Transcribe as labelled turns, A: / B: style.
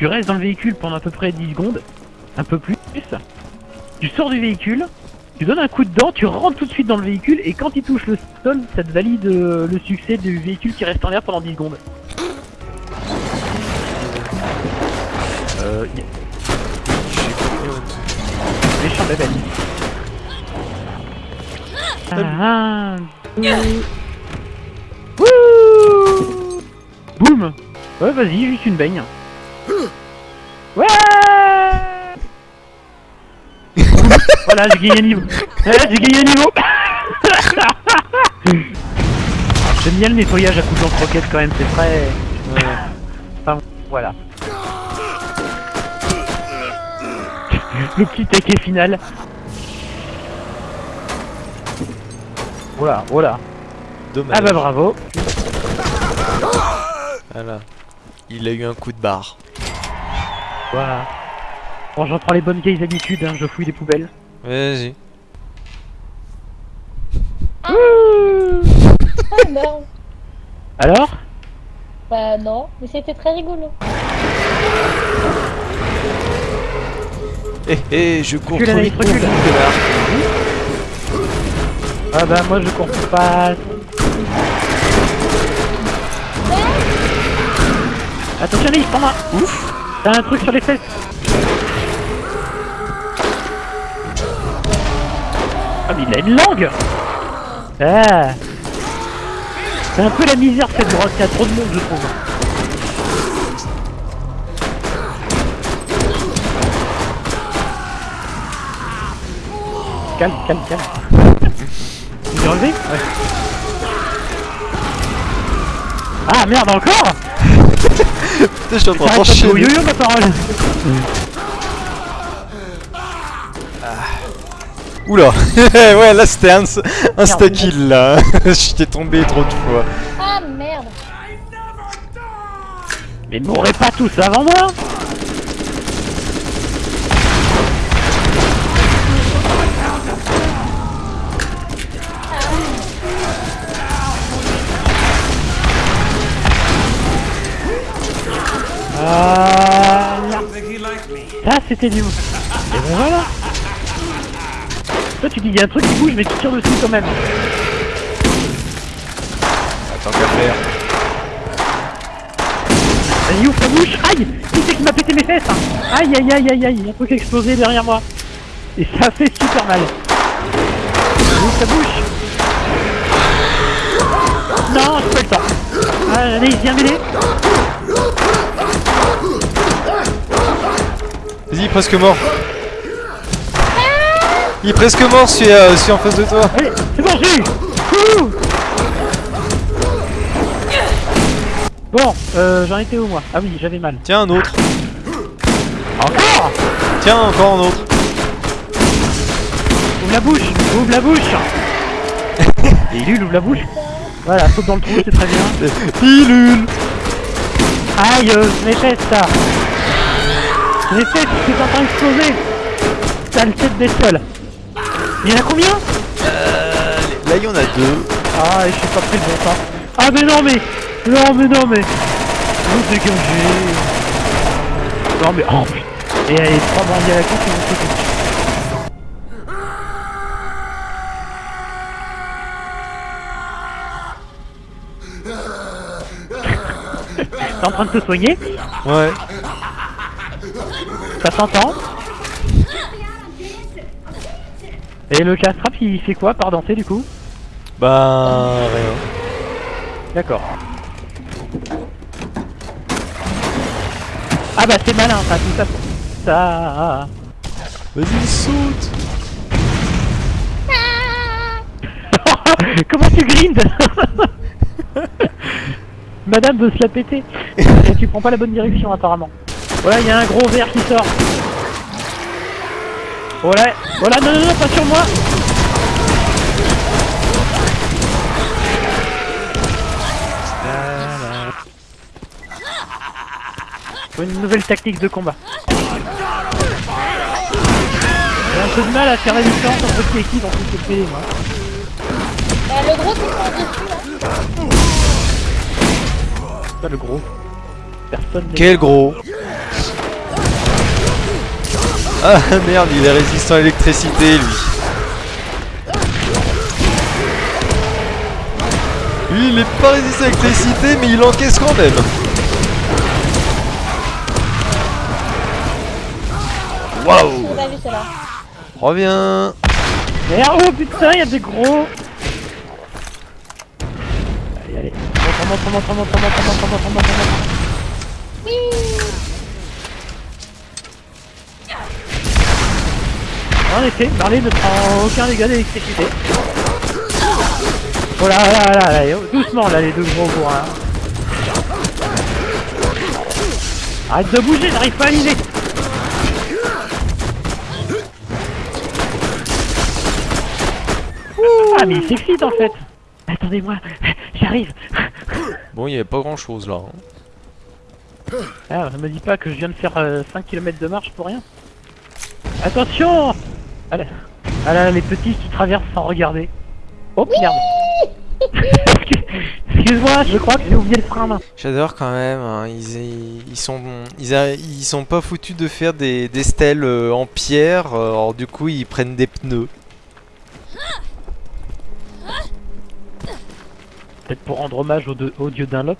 A: Tu restes dans le véhicule pendant à peu près 10 secondes, un peu plus. Tu sors du véhicule, tu donnes un coup de dent, tu rentres tout de suite dans le véhicule et quand il touche le sol, ça te valide euh, le succès du véhicule qui reste en l'air pendant 10 secondes. Euh, y- méchant bébé. Un, deux... Wouh Boum Ouais, vas-y, juste une baigne. Ouais Voilà, j'ai gagné un niveau. Ouais, j'ai gagné un niveau. J'aime bien le nettoyage à coups de lance-roquette quand même, c'est frais. Enfin, voilà. Le petit taquet final. Voilà, voilà.
B: Dommage.
A: Ah bah bravo.
B: Voilà. Il a eu un coup de barre.
A: Voilà. Bon, j'en prends les bonnes vieilles habitudes, hein, je fouille les poubelles.
B: Vas-y.
C: Ah non
A: Alors?
C: Bah non, mais c'était très rigolo.
B: Eh eh, je cours
A: Recule,
B: trop vite
A: recule. Ah bah moi je cours pas. Attention Anaïs, prends-moi
B: Ouf
A: T'as un truc sur les fesses Ah mais il a une langue Ah C'est un peu la misère cette drogue, il y a trop de monde je trouve. Calme, calme, calme. Tu l'as enlevé Ouais. Ah merde encore
B: je suis en train
A: de au
B: d'enchaîner.
A: yo-yo ma parole
B: Oula Ouais, là c'était un insta-kill là. J'étais tombé trop de fois.
C: Ah merde
A: Mais mourrez pas tous avant moi Voilà. Ça c'était du... Et bon voilà. Toi tu dis il y a un truc qui bouge mais tu tires dessus quand même.
B: Attends qu'à faire.
A: Vas-y ouvre ta bouche. Aïe Qui c'est qui m'a pété mes fesses hein Aïe aïe aïe aïe aïe Un truc a explosé derrière moi. Et ça fait super mal. Ouvre ta bouche. Non, j'ai pas. Le temps Ah, allez, viens m'aider
B: Vas-y, presque mort. Il est presque mort, celui, euh, celui en face de toi.
A: Allez, c'est bon, j'ai eu Bon, euh, j'en étais où moi? Ah oui, j'avais mal.
B: Tiens, un autre.
A: Encore?
B: Tiens, encore un autre.
A: Ouvre la bouche Ouvre la bouche il ouvre la bouche Voilà, saute dans le trou, c'est très bien.
B: Pilule
A: Aïe, euh, mes fesses, ça Mes fesses, c'est en train d'exploser Sale tête des sols Il y en a combien
B: Là, il y en a deux.
A: Ah, et je suis pas pris le bon temps. Ah, mais non, mais Non, mais non, mais Vous dégagez Non, mais... Oh, putain Et allez, trois bandits à la con qui vont sauter dessus. T'es en train de te soigner?
B: Ouais.
A: Ça s'entend Et le castrap il fait quoi par danser du coup?
B: Bah, rien.
A: D'accord. Ah bah c'est malin ça, tout ça. Ça.
B: Vas-y, saute
A: Comment tu grindes? Madame veut se la péter. Et tu prends pas la bonne direction apparemment. Voilà, il y a un gros verre qui sort. Voilà, voilà, non, non, non, pas sur moi. Faut une nouvelle tactique de combat. J'ai un peu de mal à faire la différence entre qui et qui dans tout ce PD, moi.
C: Bah le gros qui prend dessus là
A: Pas le gros. Personne.
B: Quel gros? Ah merde, il est résistant à l'électricité lui. Lui, il est pas résistant à l'électricité, mais il encaisse quand même. Waouh Reviens
A: Merde, oh putain, il y a des gros Allez, allez. Monte, monte, monte, monte, monte, monte, monte.
C: Oui
A: En effet, Marley ne prend aucun dégât d'électricité. Oh là là là là, doucement là les deux gros bourrins. Arrête de bouger, j'arrive pas à viser Ah mais il s'excite en fait Attendez-moi, j'arrive
B: Bon, il y avait pas grand chose là. hein.
A: Ah, me dis pas que je viens de faire 5 km de marche pour rien. Attention ah là, ah là, les petits qui traversent sans regarder. Oh merde Excuse-moi, je crois que j'ai oublié le frein à main.
B: J'adore quand même, hein, ils, ils sont ils, a- ils sont pas foutus de faire des, des stèles euh, en pierre, euh, alors du coup ils prennent des pneus.
A: Peut-être pour rendre hommage au, de- au dieu Dunlop.